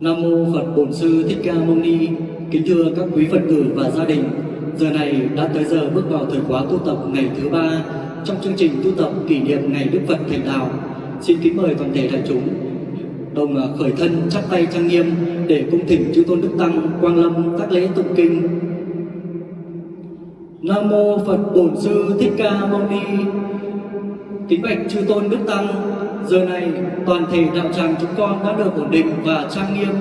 Nam mô Phật Bổn Sư Thích Ca Mâu Ni. Kính thưa các quý Phật tử và gia đình, giờ này đã tới giờ bước vào thời khóa tu tập ngày thứ ba trong chương trình tu tập kỷ niệm ngày Đức Phật thành đạo. Xin kính mời toàn thể đại chúng đồng à, khởi thân chắp tay trang nghiêm để cung thỉnh chư tôn đức tăng quang lâm các lễ tụng kinh. Nam mô Phật Bổn Sư Thích Ca Mâu Ni. Kính bạch chư tôn đức tăng, giờ này, toàn thể đạo tràng chúng con đã được ổn định và trang nghiêm.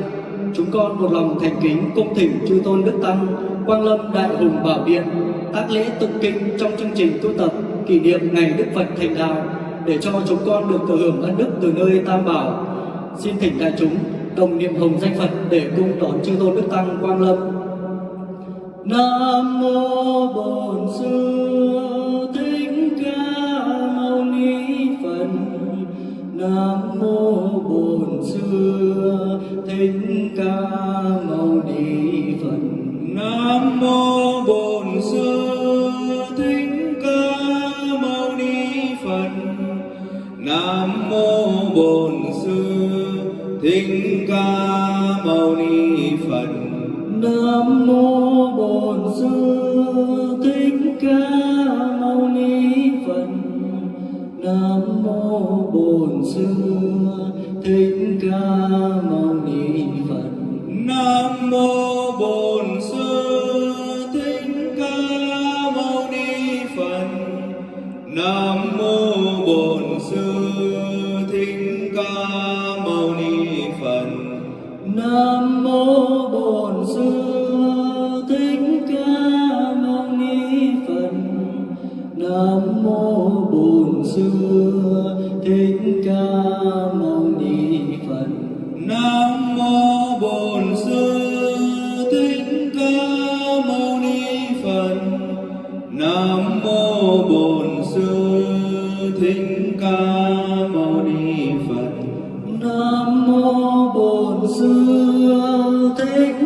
Chúng con một lòng thành kính cung thỉnh chư tôn đức tăng, quang lâm đại hùng bảo điện, tác lễ tụng kinh trong chương trình tu tập kỷ niệm ngày Đức Phật thành đạo để cho chúng con được thừa hưởng ân đức từ nơi Tam Bảo. Xin thỉnh đại chúng đồng niệm hồng danh Phật để cung đón chư tôn đức tăng quang lâm. Nam mô Bổn Sư Nam mô Bổn Sư Thích Ca Mâu Ni Phật. Nam mô Bổn Sư Thích Ca Mâu Ni Phật. Nam mô Bổn Sư Thích Ca Mâu Ni Phật. Nam mô Bổn Sư Thích Ca Mâu Ni Phật. Nam mô Bổn Sư Thích Ca Mâu Ni Phật. Nam mô Nam mô Bổn Sư Thích Ca Mâu Ni Phật. Nam mô Bổn Sư Thích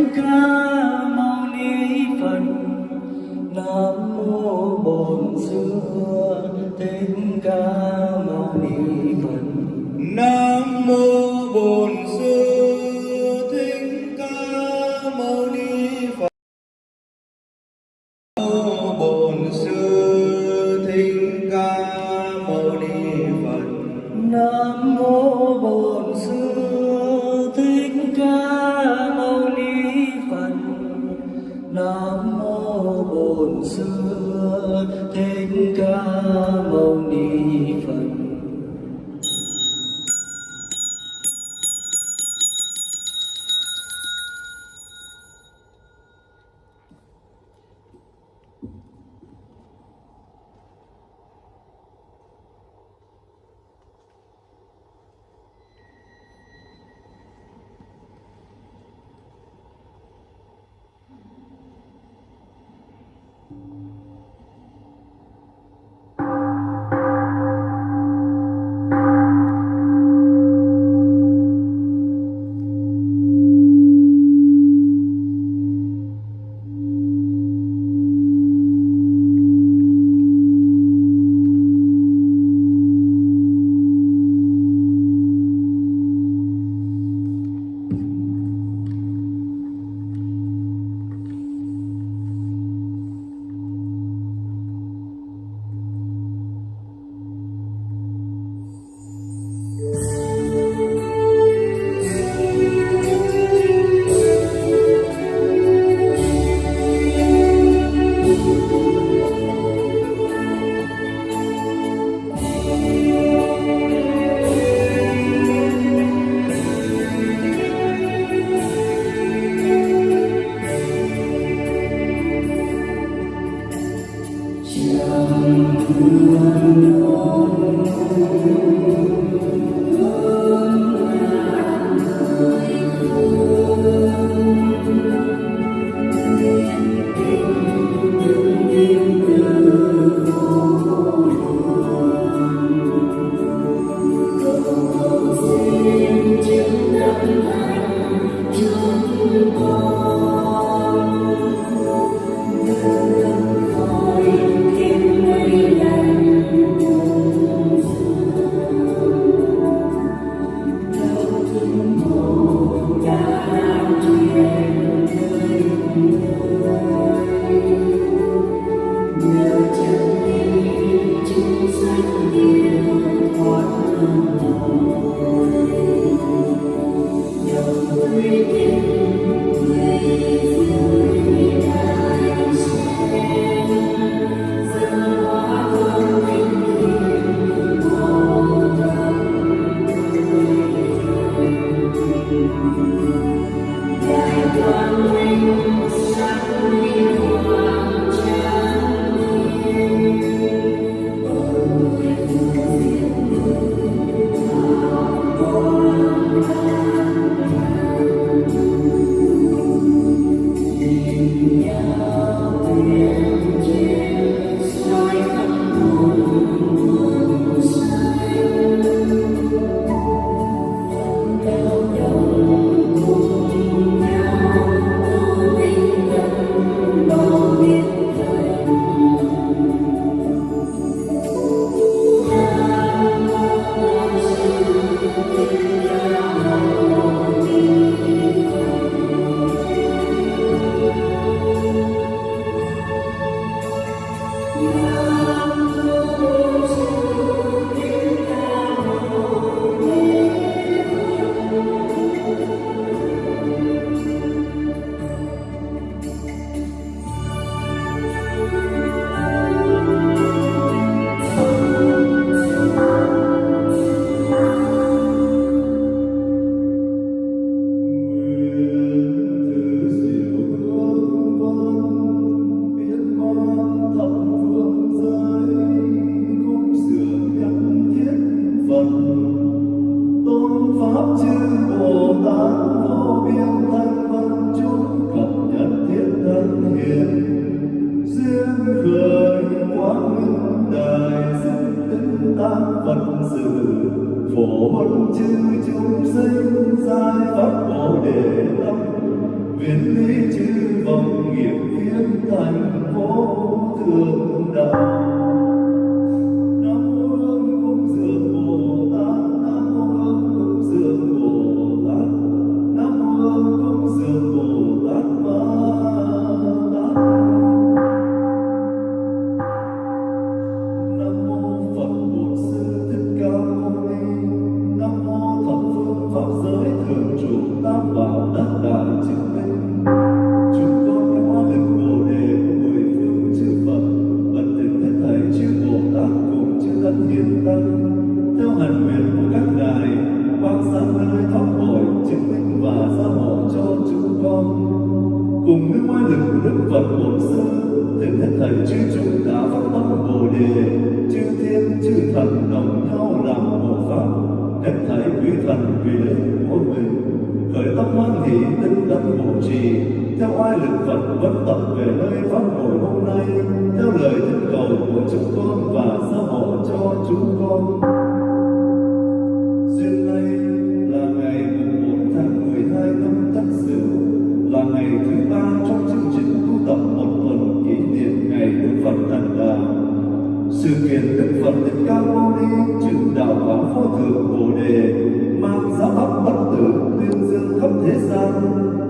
nguyện kiện Đức Phật Thích Ca Mâu Ni chứng đạo quả vô thượng Bồ Đề mang giá pháp bất tử tuyên dương khắp thế gian,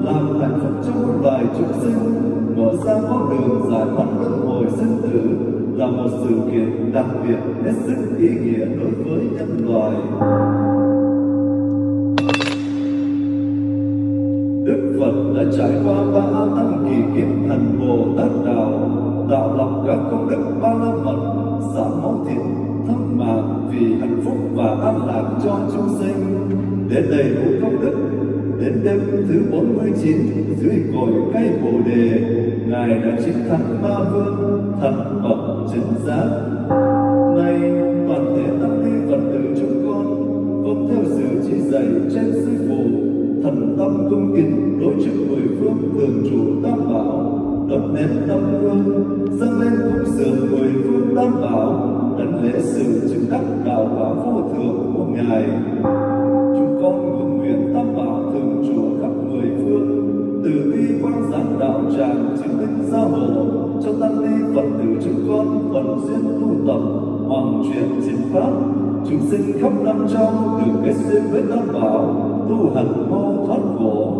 làm hạnh phúc cho muôn loài chúng sinh, mở ra con đường giải thoát luân hồi sinh tử là một sự kiện đặc biệt hết sức ý nghĩa đối với nhân loại. Đức Phật đã trải qua ba tăng kỳ kiếp thành Bồ Tát Đạo, đạo lập các công đức ba la mật, giảm máu thịt, thâm mạng vì hạnh phúc và an lạc cho chúng sinh. Để đầy đủ công đức, đến đêm thứ 49 dưới cội cây Bồ Đề, Ngài đã chiến thắng ma vương, thật bậc chính giác. Nay toàn thể tăng ni Phật tử chúng con vâng theo sự chỉ dạy trên sư phụ thần tâm cung kính đối trước mười phương thường trụ tam bảo đập nén tâm hương dâng lên cung sướng tam bảo đảnh lễ sự chứng đắc đạo quả vô thượng của ngài. Chúng con nguyện nguyện tam bảo thường trụ khắp mười phương, từ bi quang giác đạo tràng chứng minh gia hộ, cho tăng ni phật tử chúng con phần duyên tu tập hoàng truyền chính pháp. Chúng sinh khắp năm châu được kết duyên với tam bảo, tu hành mau thoát khổ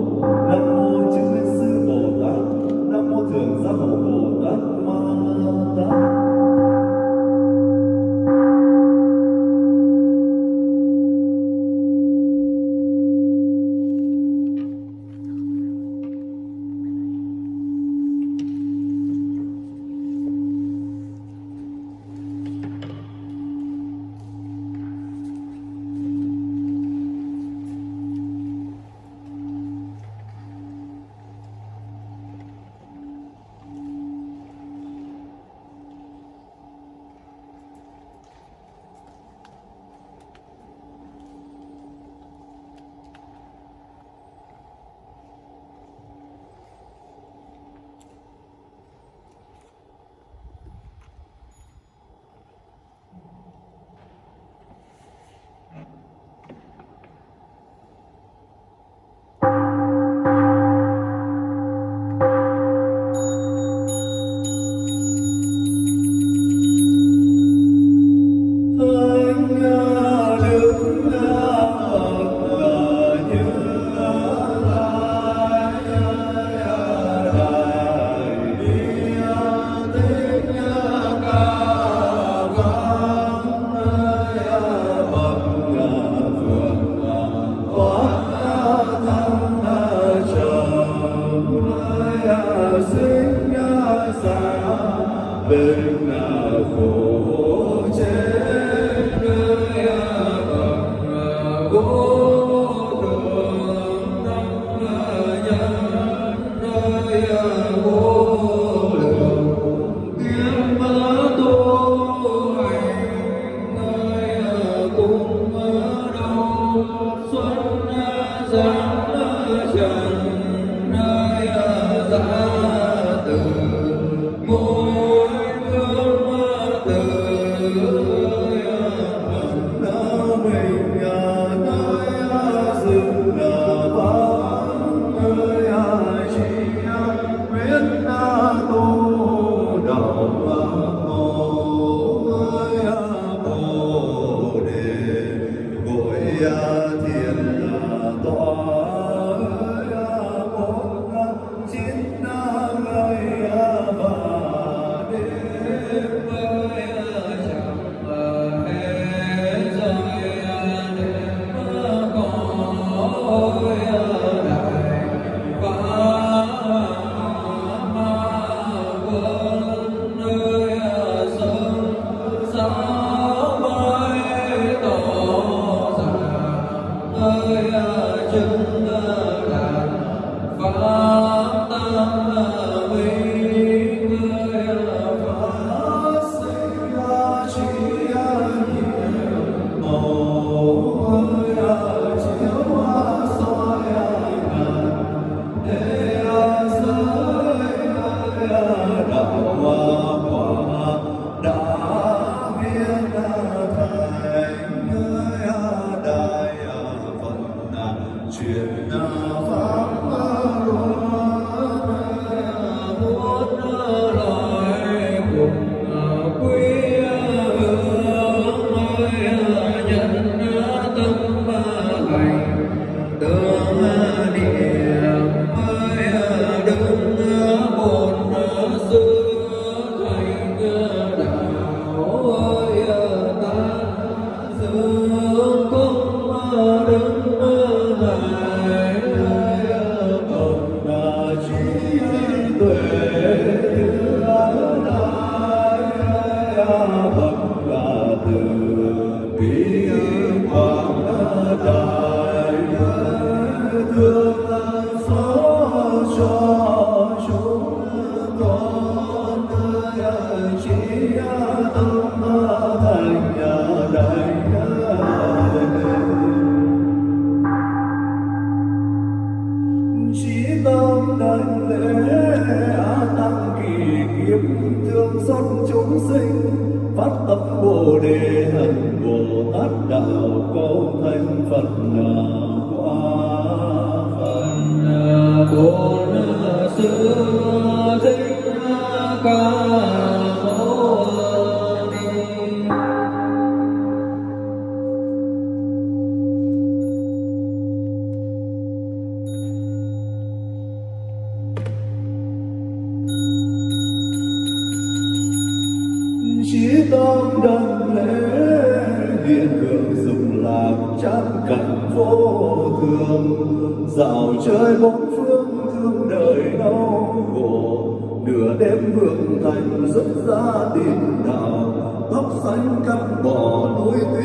dạo chơi bốn phương thương đời đau khổ. Nửa đêm vượng thành rất ra tìm đào. Tóc xanh cắt bỏ núi tuyết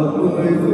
ở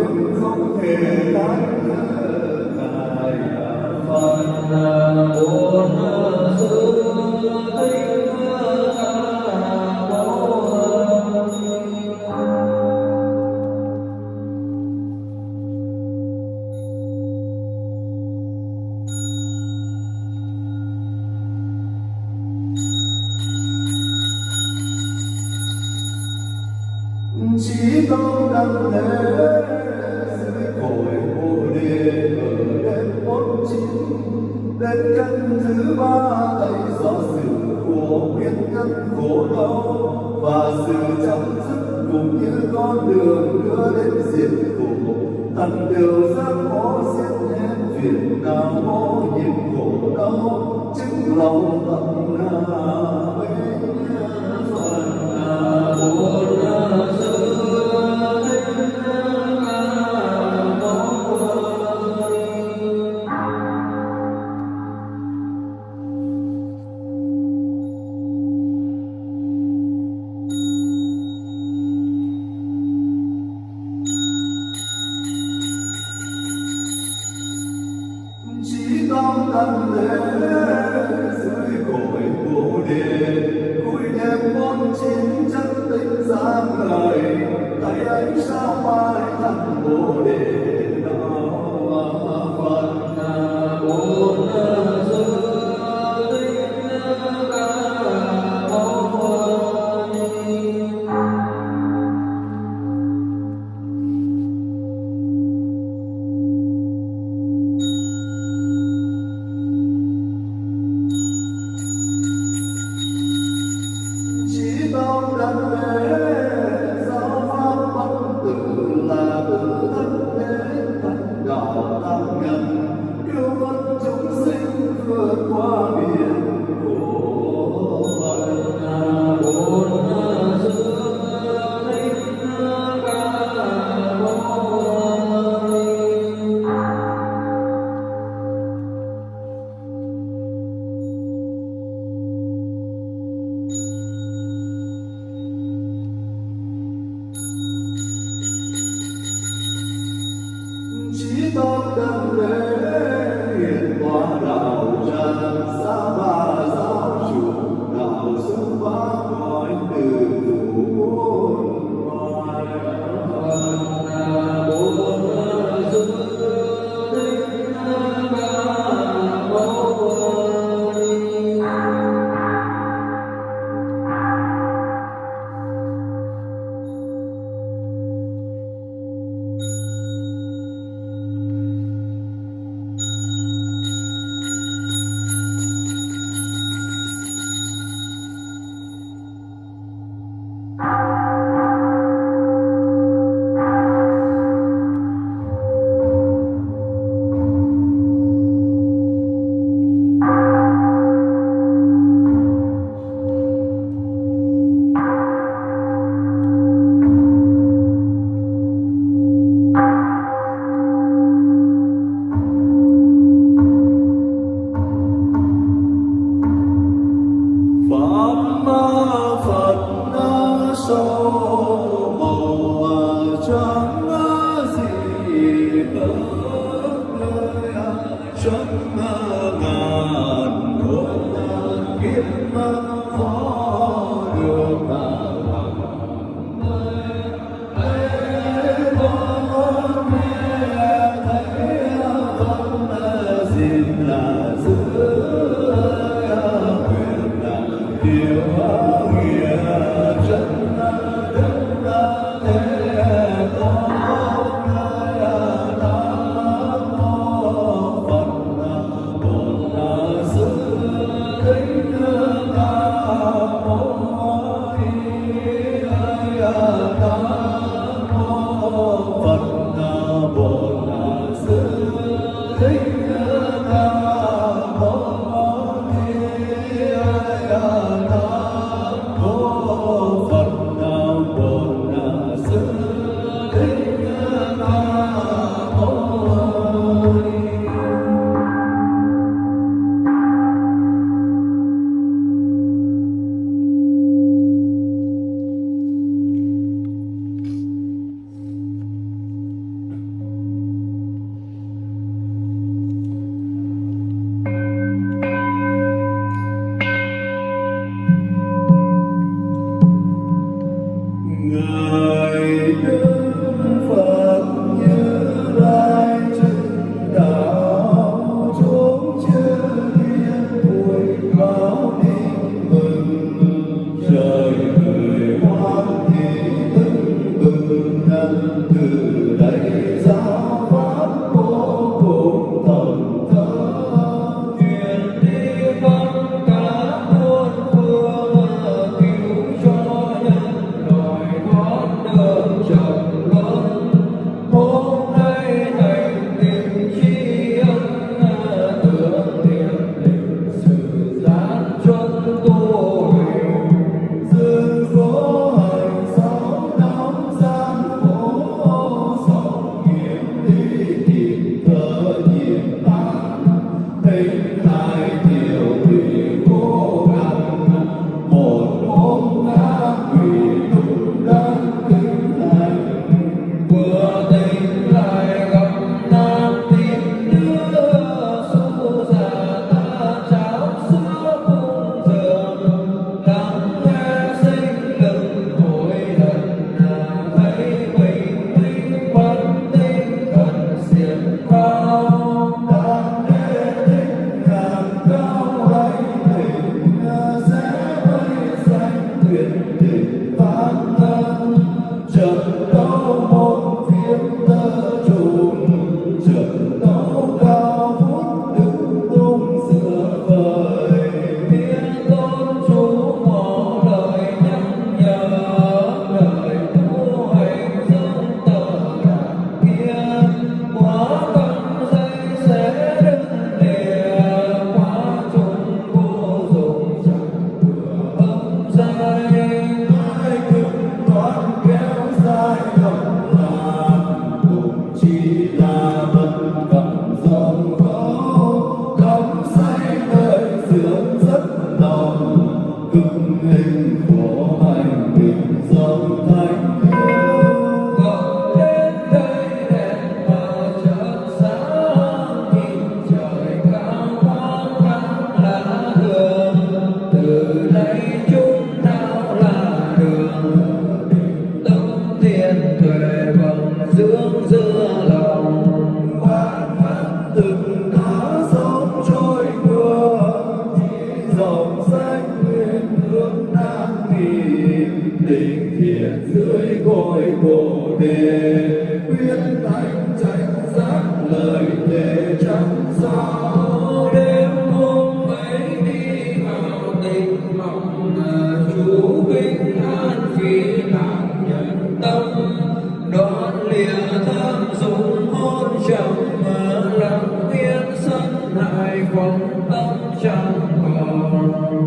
tóc trắng mờ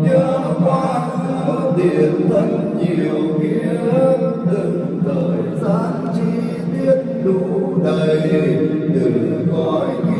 nhớ qua giữa tiền thân nhiều kiếp từng thời gian chi tiết đủ đầy từng gói kia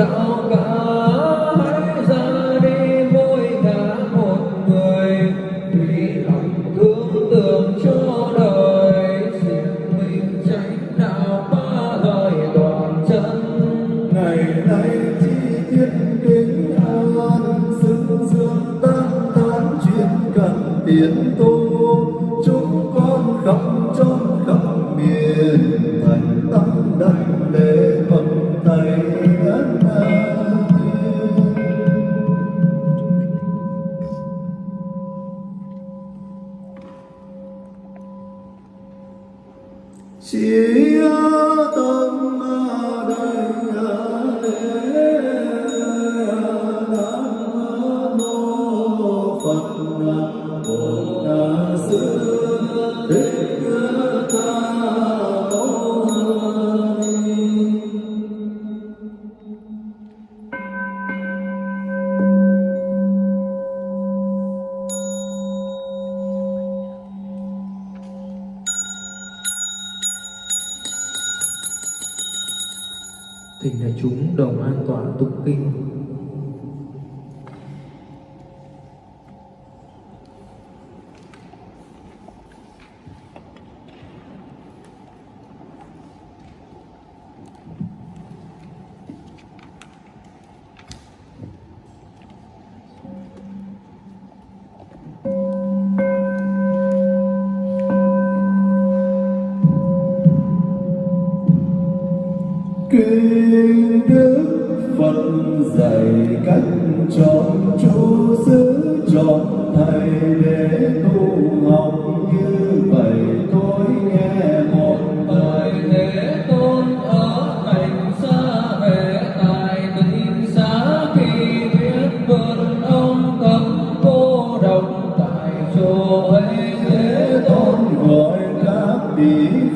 dương então be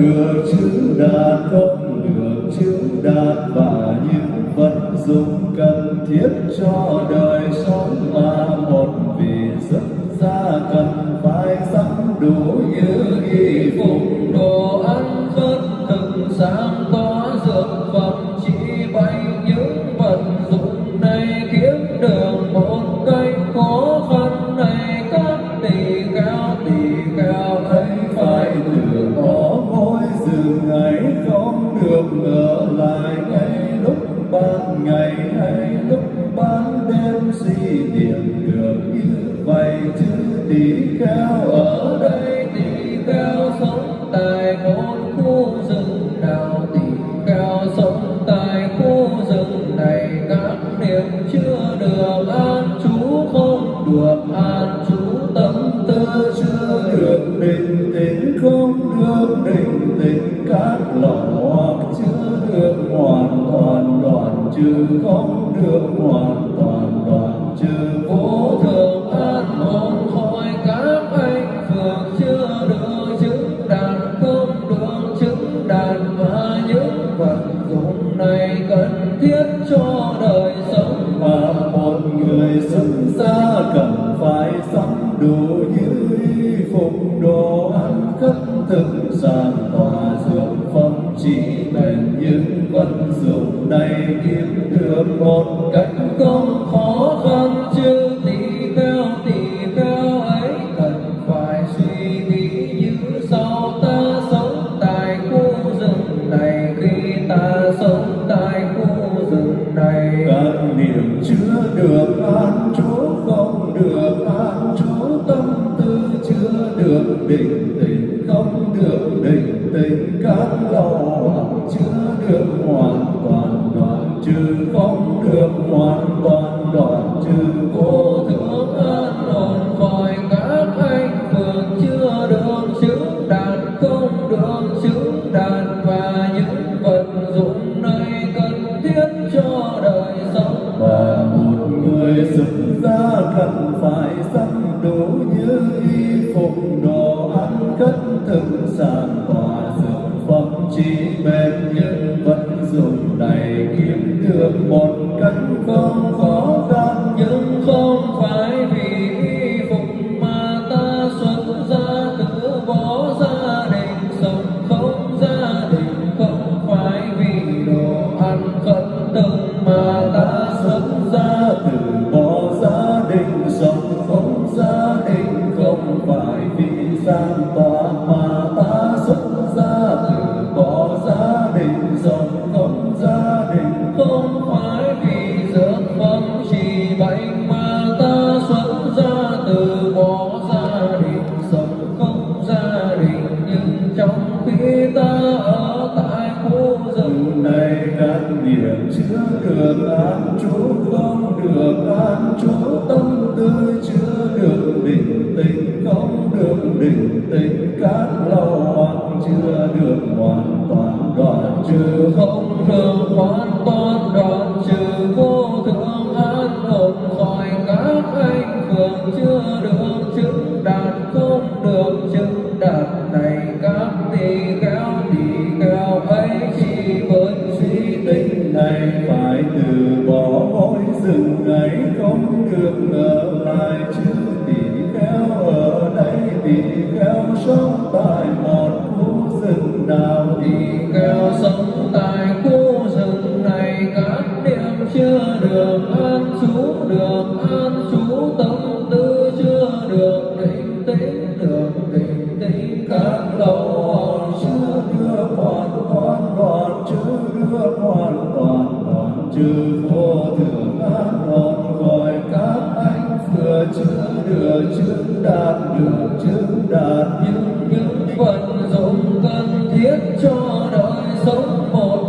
được chữ đạt không được chữ đạt và những vật dụng cần thiết cho đời sống mà một vì rất ra cần phải sẵn đủ như y phục đàn và những vật dụng này cần thiết cho đời sống. Và một người xuất gia cần phải sắm đủ như y phục đồ ăn cất thực sản vô thượng ngọn gọi các anh vừa chữ đưa chứng đạt được chứng đạt những những vận dùng cần thiết cho đời sống một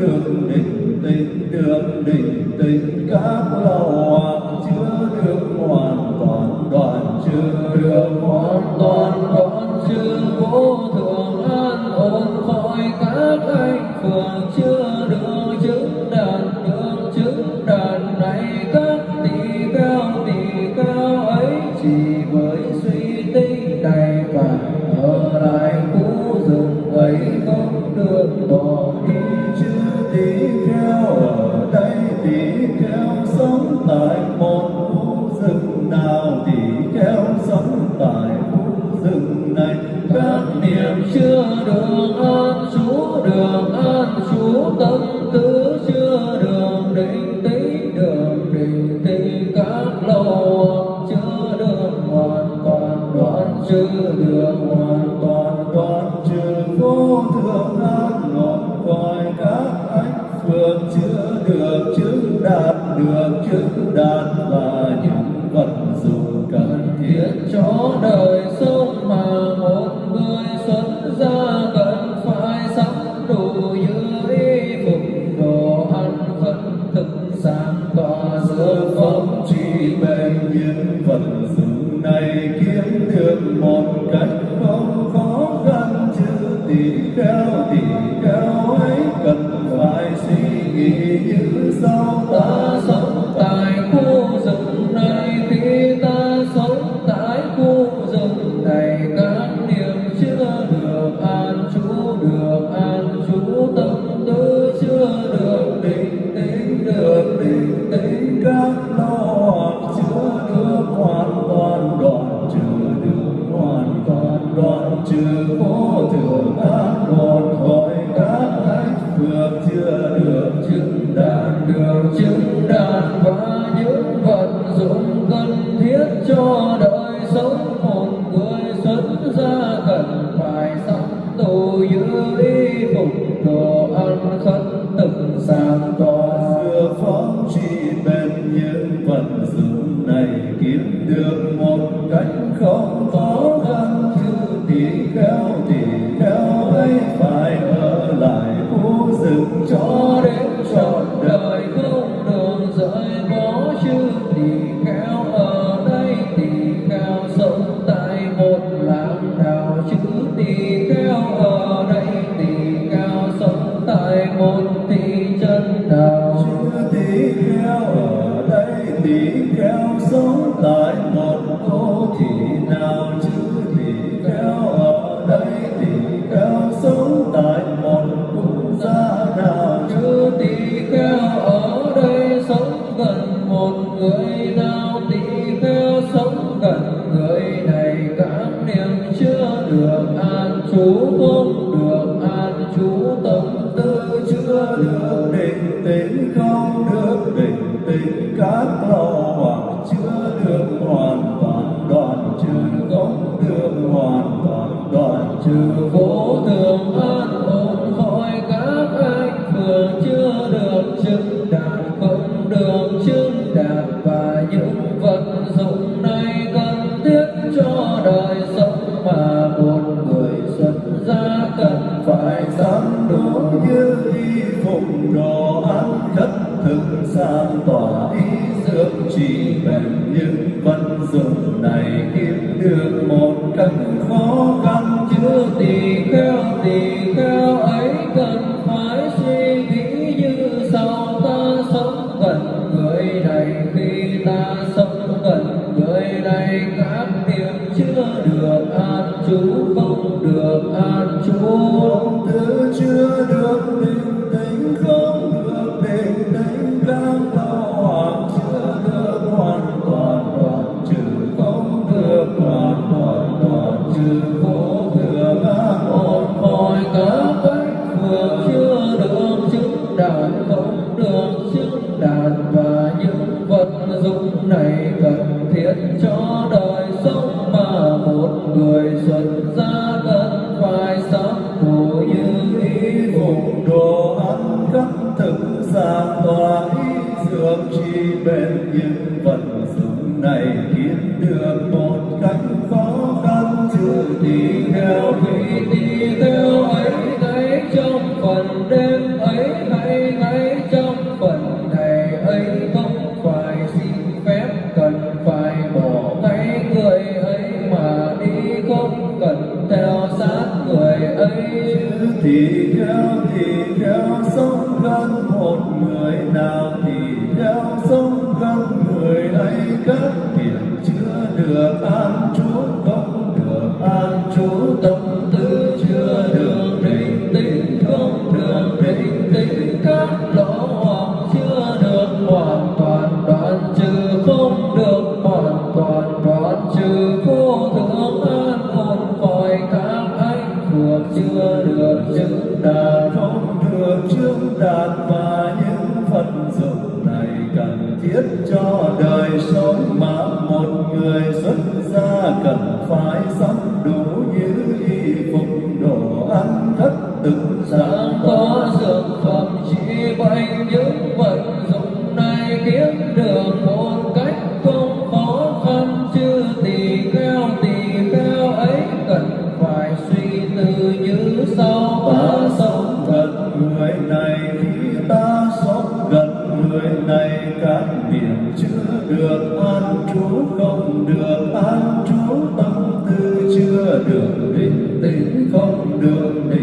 good. cần thiết cho đời sống, một người xuất gia cần phải sắm đồ như y phục, đồ ăn khất từng sáng tỏ xưa phóng trì bên những vật dư cần phải sắm đủ như y phục đồ ăn thân đường để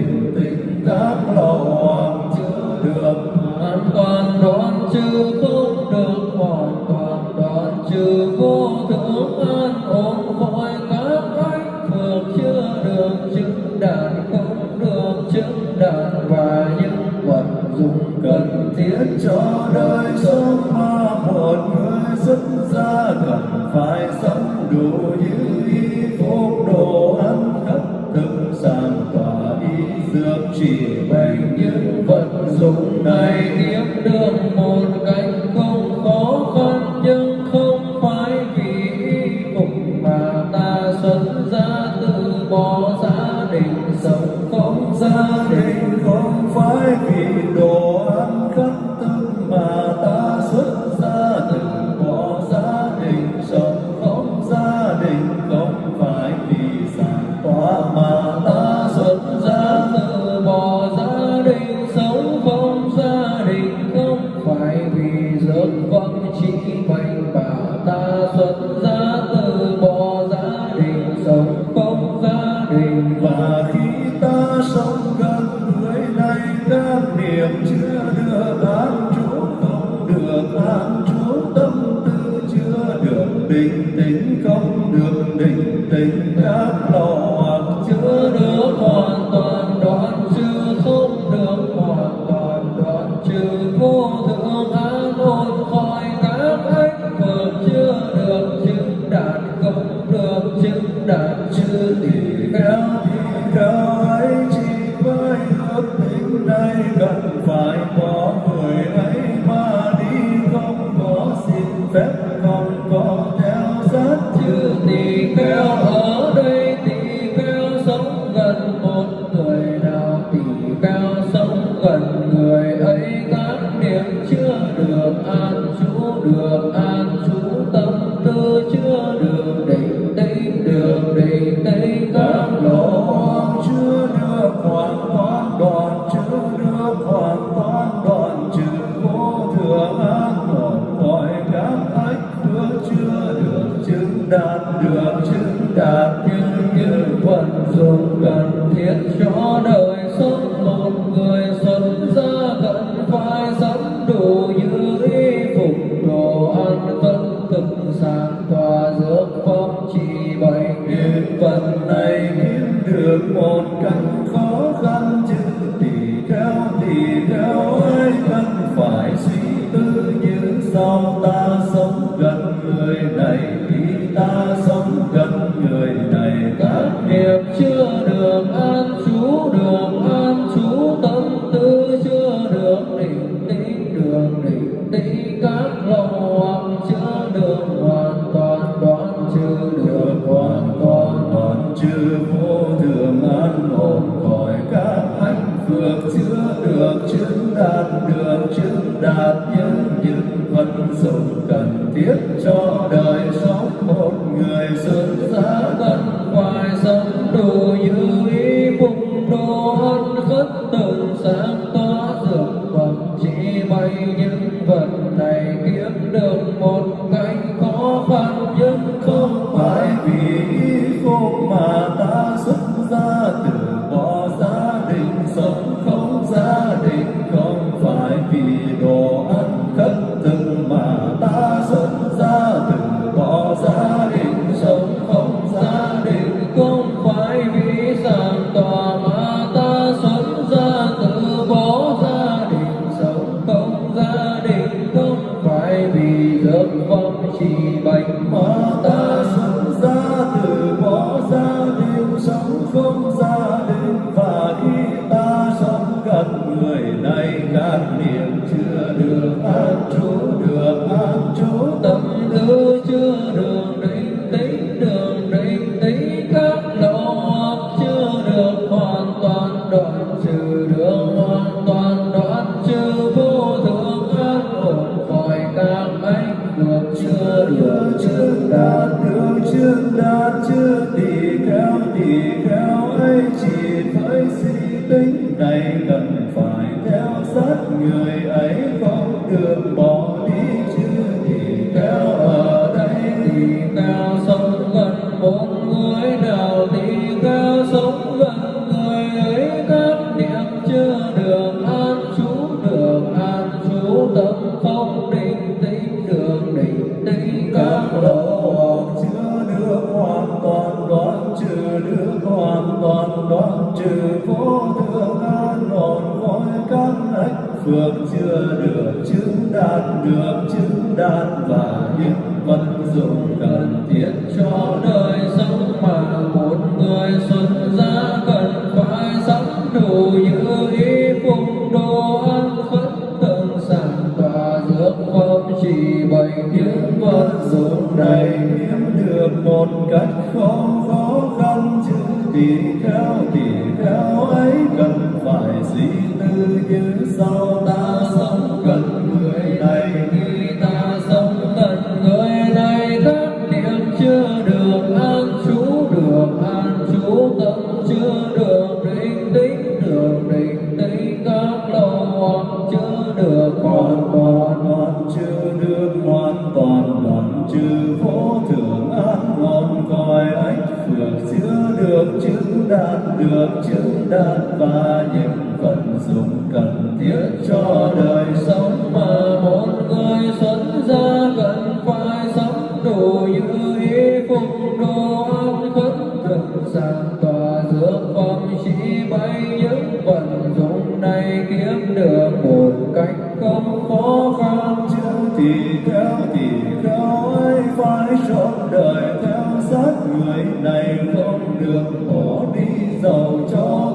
nay kiếm được một cách không khó khăn chứ thì theo thì theo ấy phải trọn đời theo sát người này không được bỏ đi giàu cho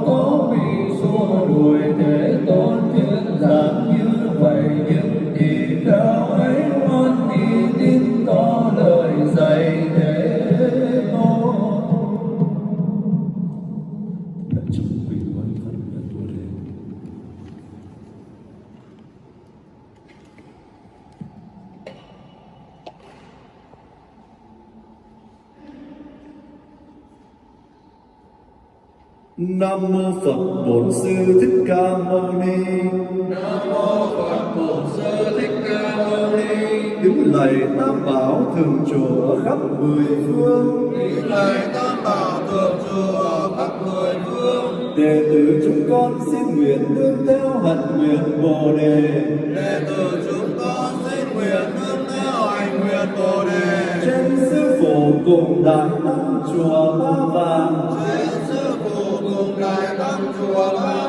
Bổn Sư Thích Ca Mâu Ni. nam mô phật bổn sư thích ca mâu ni Kính lạy Tam Bảo thường trụ ở khắp mười phương. kính lạy tam bảo thường trụ ở khắp mười phương Đệ tử chúng con xin nguyện nương theo hạnh nguyện Bồ đề. đệ tử chúng con xin nguyện nương theo hạnh nguyện bồ đề Trên sư phụ cùng đại tăng chùa Ba Vàng. trên chùa ba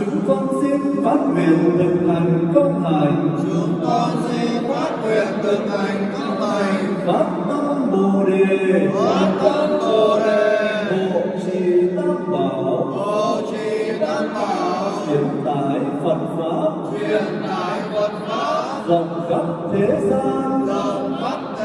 Chúng con xin phát nguyện thực hành công hạnh. chúng con xin phát nguyện thực hành các hành Phát tâm Bồ đề. phát tâm bồ đề Hộ trì Tam Bảo. hộ trì tam bảo Hiện tại Phật Pháp. truyền tải phật pháp rộng khắp thế gian rộng khắp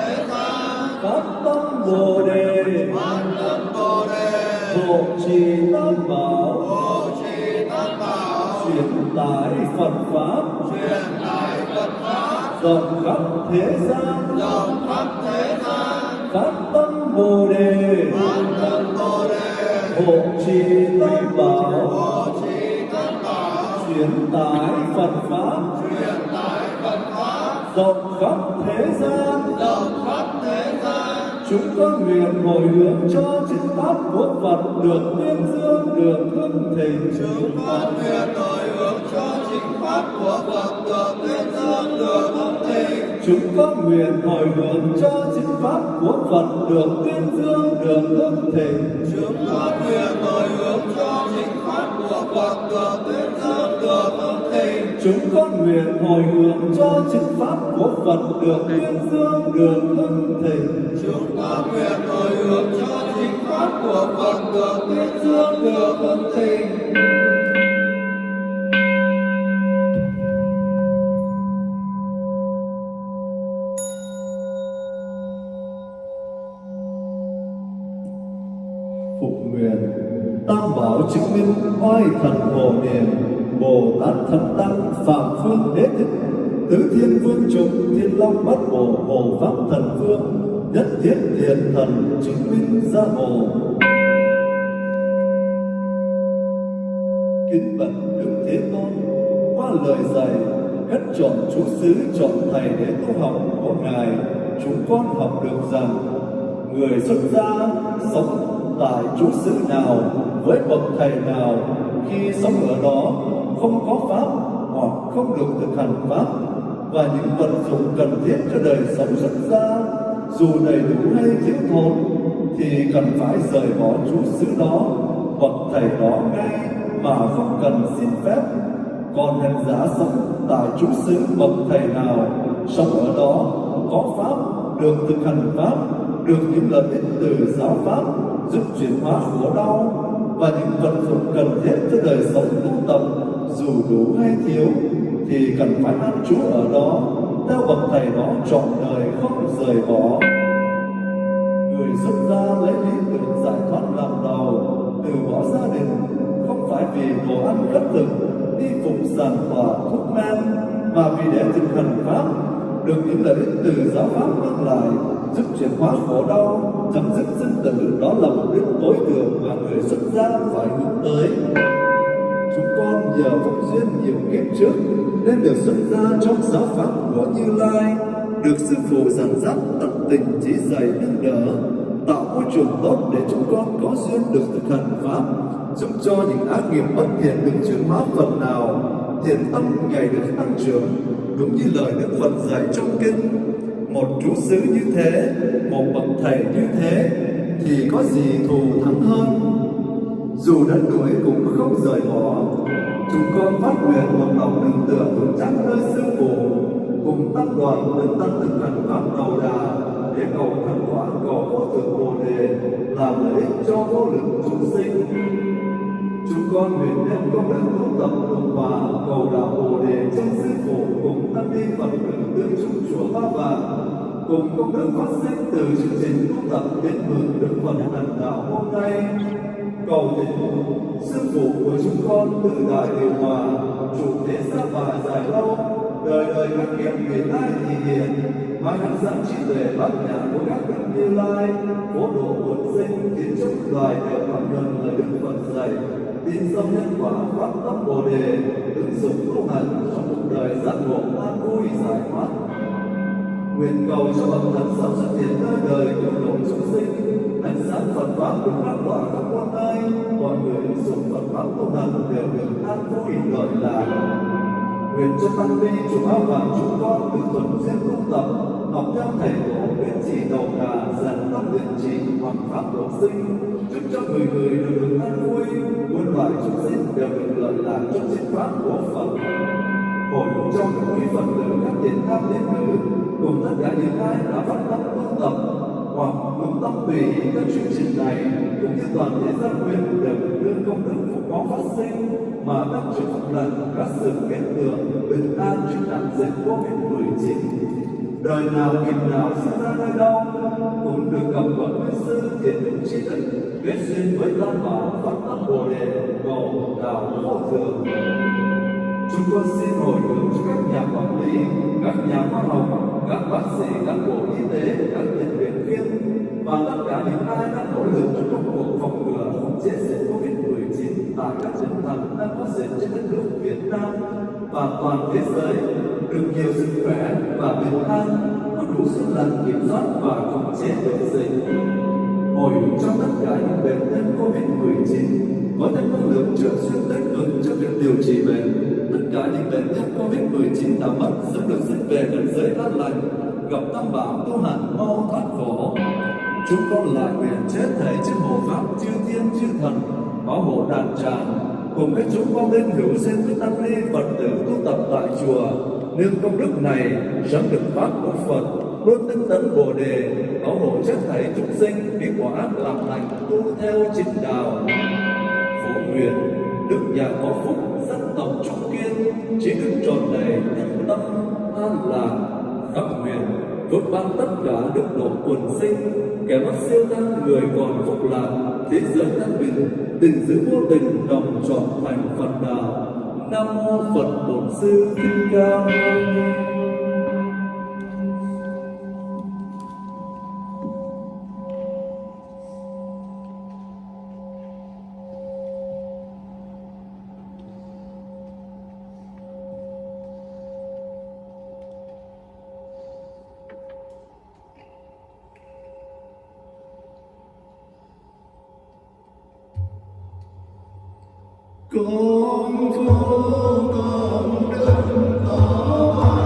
hộ trì tam bảo. Hộ trì tam bảo. Truyền tải phật pháp. Truyền tải phật pháp. Rộng khắp thế gian. Rộng khắp thế gian. Phát tâm bồ đề. Phát tâm bồ đề. Hộ trì tam bảo. Hộ trì tam bảo. Truyền tải phật pháp. Truyền tải phật pháp. Rộng khắp thế gian. Rộng khắp thế gian chúng con nguyện hồi hướng cho chữ pháp của Phật được tuyên dương được hưng thịnh chúng con nguyện hồi hướng cho chính pháp của phật được tuyên dương được hưng thịnh Chúng con nguyện hồi hướng cho chính pháp của Phật được tuyên dương được hưng thịnh. chúng con nguyện hồi hướng cho chúng con nguyện hồi hướng cho chính pháp của Phật được tuyên dương được hưng thịnh chúng con nguyện hồi hướng cho chính pháp của Phật được tuyên dương được hưng thịnh phục nguyện tam bảo chứng minh oai thần hồ niệm bồ tát thần tăng, phạm phương đế thích, tứ thiên vương chúng thiên long bát bộ hồ pháp thần vương, nhất thiết thiện thần, chứng minh gia hộ kính bật đức thế tôn, qua lời dạy hết chọn chú xứ chọn thầy để tu học của ngài, chúng con học được rằng, người xuất gia sống tại chú xứ nào, với bậc thầy nào, khi sống ở đó không có pháp, hoặc không được thực hành pháp, và những vật dụng cần thiết cho đời sống xuất gia dù đầy đủ hay thiếu thốn, thì cần phải rời bỏ chú xứ đó bậc thầy đó ngay mà không cần xin phép. Còn hành giả sống tại chú xứ bậc thầy nào sống ở đó, có pháp, được thực hành pháp, được những lợi ích từ giáo pháp, giúp chuyển hóa khổ đau, và những vật dụng cần thiết cho đời sống tu tập dù đủ hay thiếu, thì cần phải an trú ở đó, theo bậc thầy đó trọn đời không rời bỏ. Người xuất gia lấy lý tưởng giải thoát làm đầu, từ bỏ gia đình, không phải vì đồ ăn cất thực, đi phục sản và thuốc men, mà vì để thực hành pháp, được những lợi ích từ giáo pháp mang lại, giúp chuyển hóa khổ đau, chấm dứt sinh tử. Đó là mục đích tối thượng mà người xuất gia phải hướng tới chúng con nhờ phúc duyên nhiều kiếp trước, nên được xuất gia trong giáo pháp của Như Lai, được sư phụ dẫn dắt tận tình chỉ dạy nâng đỡ, tạo môi trường tốt để chúng con có duyên được thực hành pháp, giúp cho những ác nghiệp bất thiện được chuyển hóa phần nào, thiện tâm ngày được tăng trưởng, đúng như lời Đức Phật dạy trong kinh. Một chú xứ như thế, một bậc thầy như thế, thì có gì thù thắng hơn? Dù đất đuổi cũng không rời bỏ, chúng con phát nguyện một lòng tin tưởng vững chắc nơi sư phụ cùng tăng đoàn đến tăng tinh thần pháp đầu đà, để cầu thành quả cầu vô thượng bồ đề, làm lợi ích cho vô lượng chúng sinh. Chúng con nguyện đem công đức tu tập đồng hòa cầu đạo bồ đề trên sư phụ cùng tăng ni phật tử tương chúng chùa ba vàng cùng công đức phát sinh từ chương trình tu tập đến hưởng đức phật thành đạo hôm nay cầu tình sư phụ của chúng con từ đại điều hòa, chủ thế gia và dài lâu. Đời đời các kiếp người lai thì hiền. Mang hằng dẫn trí tuệ bát nhã của các đức như lai. Cố độ quần sinh, kiến trúc, loài đều cảm nhận lời đức phật dạy. Tin sâu nhân quả phát tâm bồ đề, ứng dụng tu hành trong cuộc đời giác ngộ an vui giải thoát nguyện cầu cho bậc thần sống xuất hiện nơi đời cứu độ chúng sinh. Ánh sáng Phật pháp được lan tỏa khắp quan nơi. Mọi người ứng dụng Phật pháp tu hành đều được an vui lợi lạc nguyện cho tăng ni chúng áo vàng chúng con tự tuần duyên tu tập, học theo thầy tổ nguyện chỉ đầu đà dần tâm luyện trì hoàn pháp độ sinh. Chúc cho người người được được an vui, muôn loài chúng sinh đều được lợi lạc trong chính pháp của Phật. Hội trong quý Phật tử các tiền tham đến nữ cùng tất cả những ai đã phát tâm tu tập hoặc cùng tâm tùy các chương trình này, cũng như toàn thể gian quyền đều được đưa công đức phục có phát sinh mà các chữ một lần các sự kết tượng bình an trước đại dịch covid 19 đời nào nghiệp nào sinh ra nơi đâu cũng được gặp bậc nguyên sư thiện định trí đức kết duyên với tam bảo phật tâm bồ đề cầu đạo vô thượng chúng con xin hồi hướng cho các nhà quản lý, các nhà khoa học các bác sĩ, các bộ y tế, các tình nguyện viên và tất cả những ai đang nỗ lực trong công cuộc phòng ngừa phòng chế dịch covid 19 tại các tỉnh thành đang có dịch trên đất nước Việt Nam và toàn thế giới được nhiều sức khỏe và bình an, có đủ sức lành kiểm soát và khống chế được dịch hồi trong tất cả những bệnh nhân Covid-19 có thêm năng lượng trợ xuyên tích cực cho việc điều trị bệnh. Tất cả những bệnh nhân Covid-19 đã mất sẽ được dẫn về cảnh giới an lành, gặp tam bảo tu hành mau thoát khổ. Chúng con lại nguyện chết thảy trên hộ pháp chư thiên chư thần, bảo hộ đàn tràng, cùng với chúng con lên hữu xin với tăng ni Phật tử tu tập tại chùa, nên công đức này sớm được pháp của Phật luôn tinh tấn bồ đề bảo hộ chất thảy chúng sinh bị quả ác làm lành tu theo chính đạo. Phổ nguyện đức nhà có phúc tộc trung kiên, chỉ được tròn đầy những tâm, an lạc khắp nguyện, vượt ban tất cả đức độ quần sinh, kẻ mất siêu tăng người còn phục lạc thế giới an bình tình giữ vô tình đồng trọn thành phật đạo. Nam mô phật bổn sư thích ca mâu ni. con phố con đơn ta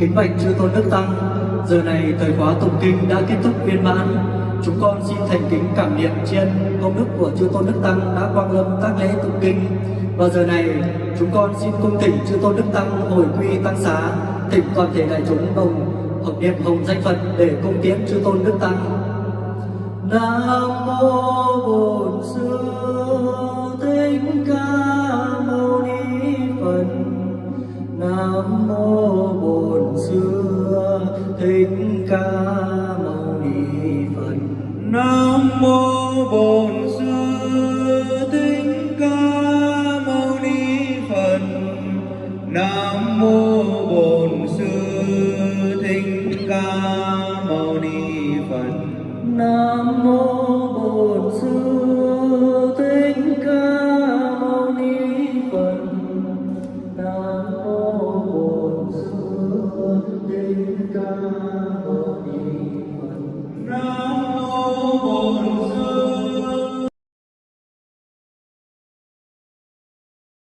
Kính bạch chư tôn đức tăng, giờ này thời khóa tụng kinh đã kết thúc viên mãn. Chúng con xin thành kính cảm niệm trên công đức của chư tôn đức tăng đã quang lâm các lễ tụng kinh. Và giờ này chúng con xin cung thỉnh chư tôn đức tăng hồi quy tăng xá, thỉnh toàn thể đại chúng đồng hợp niệm hồng danh Phật để cung tiến chư tôn đức tăng. Nam mô Oh.